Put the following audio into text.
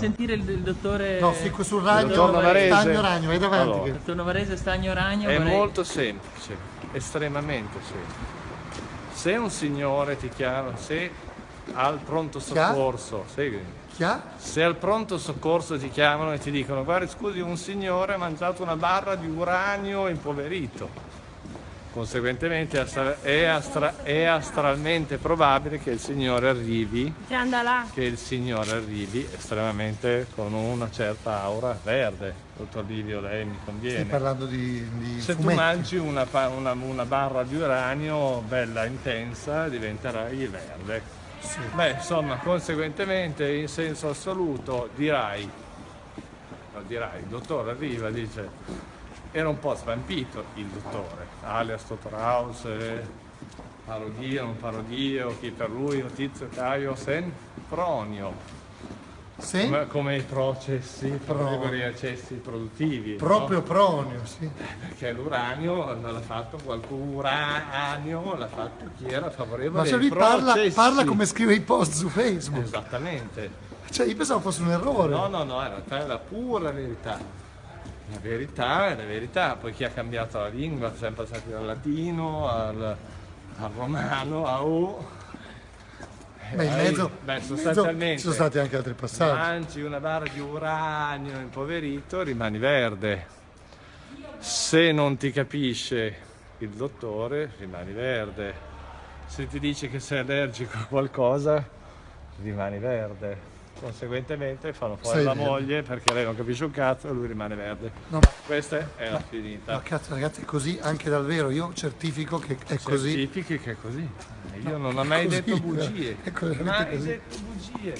sentire il, il dottore... No, fico sul ragno, stagno ragno, vai davanti. Allora. che- Dottor Novarese Stagno Ragno È vorrei- molto semplice, estremamente semplice. Se un signore ti chiama, se al pronto soccorso, segui, Chi ha? se al pronto soccorso ti chiamano e ti dicono guarda scusi un signore ha mangiato una barra di uranio impoverito, conseguentemente è astra- è, astra- è astralmente probabile che il signore arrivi Che il signore arrivi estremamente con una certa aura verde. Dottor Livio, lei mi Stai conviene. parlando di, di Se tu fumetti. mangi una, una- una barra di uranio bella intensa, diventerai verde. Beh, insomma, conseguentemente, in senso assoluto, dirai, no, dirai, il dottore arriva, dice, era un po' svampito il dottore, alias Dottor House, eh, parodia, non parodia, chi per lui, Tizio Caio Sen Pronio, Sì? come, come i processi, Pronio. i processi produttivi. no? Proprio pronio, sì. Perché l'uranio l'ha fatto qualcuno, uranio l'ha fatto chi era favorevole Ma se ai lui parla, parla come scrive i post su Facebook. Esattamente. Cioè, io pensavo fosse un errore. No, no, no, in realtà è la pura verità. La verità è la verità, poi chi ha cambiato la lingua, siamo passati dal latino al, al romano, a U. Beh, in mezzo, beh, sostanzialmente ci sono stati anche altri passaggi. mangi una barra di uranio impoverito, rimani verde. Se non ti capisce il dottore, rimani verde. Se ti dice che sei allergico a qualcosa, rimani verde. Conseguentemente fanno fuori Sei la verde. moglie perché lei non capisce un cazzo e lui rimane verde. No, ma- Questa è la finita. No, cazzo, ragazzi, è così anche dal vero. Io certifico che è così. Certifichi che è così. Io non ho mai così, detto bugie. è mai così. detto bugie.